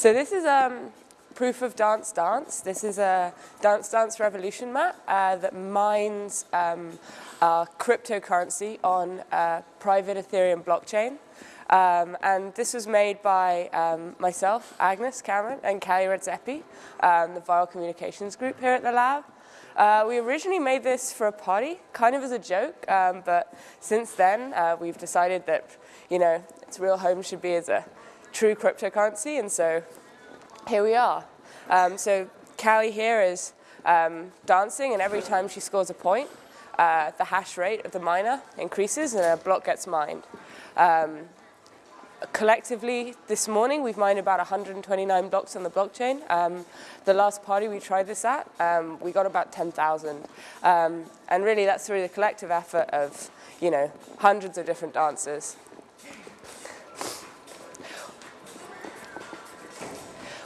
So this is um, proof of Dance Dance. This is a Dance Dance Revolution map uh, that mines um, cryptocurrency on a private Ethereum blockchain. Um, and this was made by um, myself, Agnes Cameron, and Kalli Retzepi, um, the Viral Communications Group here at the lab. Uh, we originally made this for a party, kind of as a joke, um, but since then uh, we've decided that, you know, its real home should be as a true cryptocurrency, and so here we are. Um, so Kalli here is um, dancing, and every time she scores a point, uh, the hash rate of the miner increases and a block gets mined. Um, collectively this morning we've mined about 129 blocks on the blockchain. Um, the last party we tried this at, um, we got about 10,000. Um, and really that's through the collective effort of, you know, hundreds of different dancers.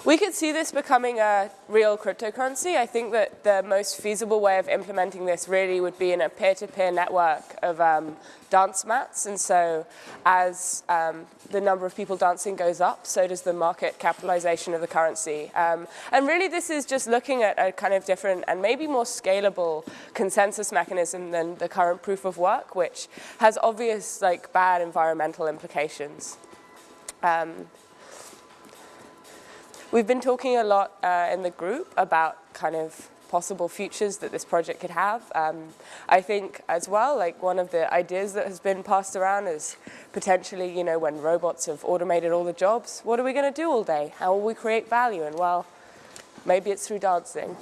We could see this becoming a real cryptocurrency. I think that the most feasible way of implementing this really would be in a peer-to-peer -peer network of um, dance mats. And so as um, the number of people dancing goes up, so does the market capitalization of the currency. Um, and really this is just looking at a kind of different and maybe more scalable consensus mechanism than the current proof of work, which has obvious like bad environmental implications. We've been talking a lot uh, in the group about kind of possible futures that this project could have. Um, I think as well, like one of the ideas that has been passed around is potentially, you know, when robots have automated all the jobs, what are we going to do all day? How will we create value? And well, maybe it's through dancing.